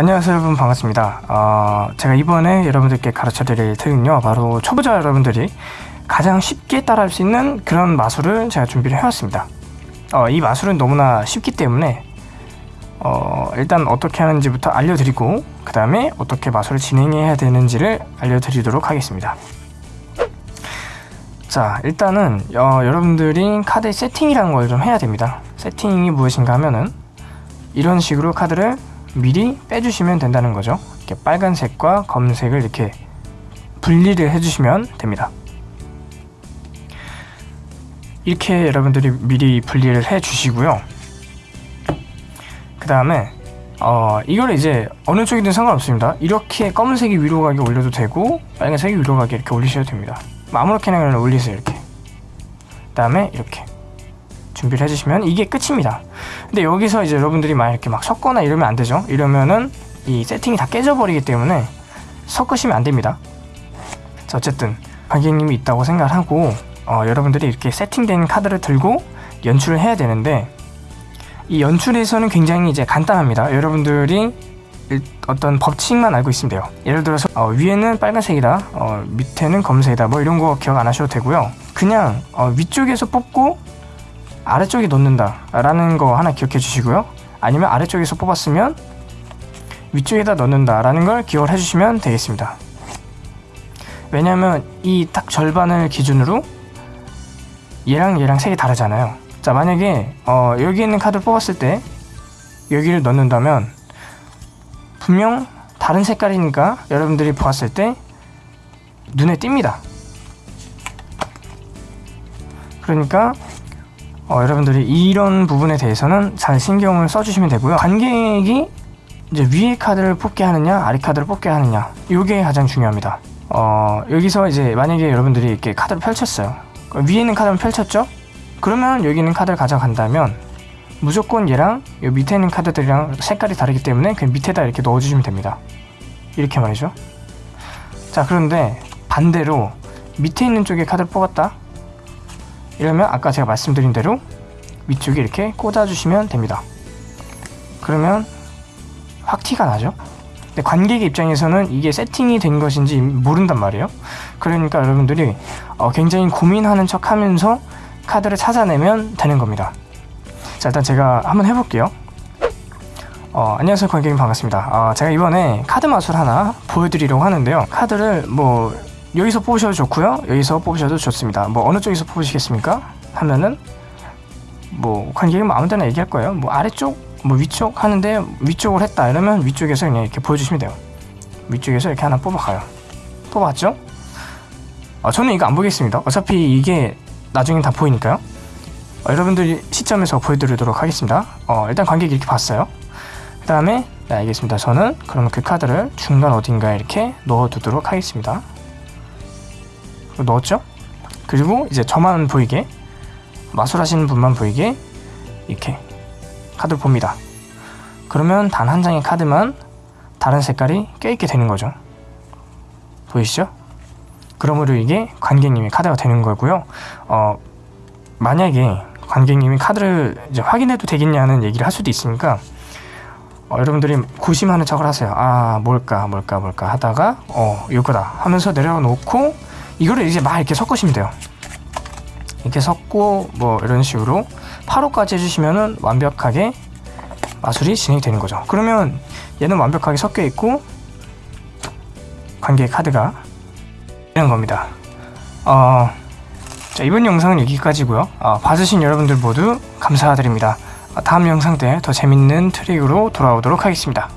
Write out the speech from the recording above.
안녕하세요. 여러분 반갑습니다. 어, 제가 이번에 여러분들께 가르쳐 드릴 트릭은요 바로 초보자 여러분들이 가장 쉽게 따라할 수 있는 그런 마술을 제가 준비를 해왔습니다. 어, 이 마술은 너무나 쉽기 때문에 어, 일단 어떻게 하는지부터 알려드리고 그 다음에 어떻게 마술을 진행해야 되는지를 알려드리도록 하겠습니다. 자 일단은 어, 여러분들이 카드 세팅이라는 걸 좀 해야 됩니다. 세팅이 무엇인가 하면은 이런 식으로 카드를 미리 빼주시면 된다는 거죠. 이렇게 빨간색과 검은색을 이렇게 분리를 해주시면 됩니다. 이렇게 여러분들이 미리 분리를 해 주시고요. 그 다음에 어 이걸 이제 어느 쪽이든 상관없습니다. 이렇게 검은색이 위로 가게 올려도 되고 빨간색이 위로 가게 이렇게 올리셔도 됩니다. 아무렇게나 그냥 올리세요 이렇게. 그 다음에 이렇게 준비를 해주시면 이게 끝입니다. 근데 여기서 이제 여러분들이 막 이렇게 막 섞거나 이러면 안 되죠? 이러면은 이 세팅이 다 깨져버리기 때문에 섞으시면 안 됩니다. 자 어쨌든 관객님이 있다고 생각하고 어, 여러분들이 이렇게 세팅된 카드를 들고 연출을 해야 되는데 이 연출에서는 굉장히 이제 간단합니다. 여러분들이 어떤 법칙만 알고 있으면 돼요. 예를 들어서 어, 위에는 빨간색이다 어, 밑에는 검은색이다 뭐 이런 거 기억 안 하셔도 되고요. 그냥 어, 위쪽에서 뽑고 아래쪽에 놓는다 라는 거 하나 기억해 주시고요. 아니면 아래쪽에서 뽑았으면 위쪽에다 넣는다 라는 걸 기억을 해주시면 되겠습니다. 왜냐하면 이 딱 절반을 기준으로 얘랑 얘랑 색이 다르잖아요. 자 만약에 어, 여기 있는 카드를 뽑았을 때 여기를 넣는다면 분명 다른 색깔이니까 여러분들이 보았을 때 눈에 띕니다. 그러니까 어, 여러분들이 이런 부분에 대해서는 잘 신경을 써주시면 되고요. 관객이 이제 위에 카드를 뽑게 하느냐 아래 카드를 뽑게 하느냐 이게 가장 중요합니다. 어, 여기서 이제 만약에 여러분들이 이렇게 카드를 펼쳤어요. 위에 있는 카드를 펼쳤죠? 그러면 여기 있는 카드를 가져간다면 무조건 얘랑 이 밑에 있는 카드들이랑 색깔이 다르기 때문에 그 밑에다 이렇게 넣어주시면 됩니다. 이렇게 말이죠. 자 그런데 반대로 밑에 있는 쪽에 카드를 뽑았다 이러면 아까 제가 말씀드린 대로 위쪽에 이렇게 꽂아주시면 됩니다. 그러면 확 티가 나죠? 근데 관객의 입장에서는 이게 세팅이 된 것인지 모른단 말이에요. 그러니까 여러분들이 어 굉장히 고민하는 척 하면서 카드를 찾아내면 되는 겁니다. 자 일단 제가 한번 해볼게요. 어, 안녕하세요 관객님 반갑습니다. 어, 제가 이번에 카드 마술 하나 보여드리려고 하는데요. 카드를 뭐 여기서 뽑으셔도 좋고요. 여기서 뽑으셔도 좋습니다. 뭐 어느 쪽에서 뽑으시겠습니까? 하면은 뭐 관객이 뭐 아무 데나 얘기할 거예요. 뭐 아래쪽 뭐 위쪽 하는데 위쪽을 했다 이러면 위쪽에서 그냥 이렇게 보여주시면 돼요. 위쪽에서 이렇게 하나 뽑아가요. 뽑았죠? 어, 저는 이거 안 보겠습니다. 어차피 이게 나중에 다 보이니까요. 어, 여러분들 시점에서 보여드리도록 하겠습니다. 어, 일단 관객이 이렇게 봤어요. 그 다음에 네 알겠습니다. 저는 그러면 그 카드를 중간 어딘가에 이렇게 넣어두도록 하겠습니다 넣었죠? 그리고 이제 저만 보이게 마술하시는 분만 보이게 이렇게 카드를 봅니다. 그러면 단 한 장의 카드만 다른 색깔이 껴있게 되는 거죠. 보이시죠? 그러므로 이게 관객님의 카드가 되는 거고요. 어, 만약에 관객님이 카드를 이제 확인해도 되겠냐는 얘기를 할 수도 있으니까 어, 여러분들이 고심하는 척을 하세요. 아 뭘까 뭘까 뭘까 하다가 어 이거다 하면서 내려놓고 이거를 이제 막 이렇게 섞으시면 돼요. 이렇게 섞고 뭐 이런 식으로 8호까지 해주시면은 완벽하게 마술이 진행이 되는 거죠. 그러면 얘는 완벽하게 섞여 있고 관계 카드가 이런 겁니다. 어, 자 이번 영상은 여기까지고요. 어, 봐주신 여러분들 모두 감사드립니다. 다음 영상 때 더 재밌는 트릭으로 돌아오도록 하겠습니다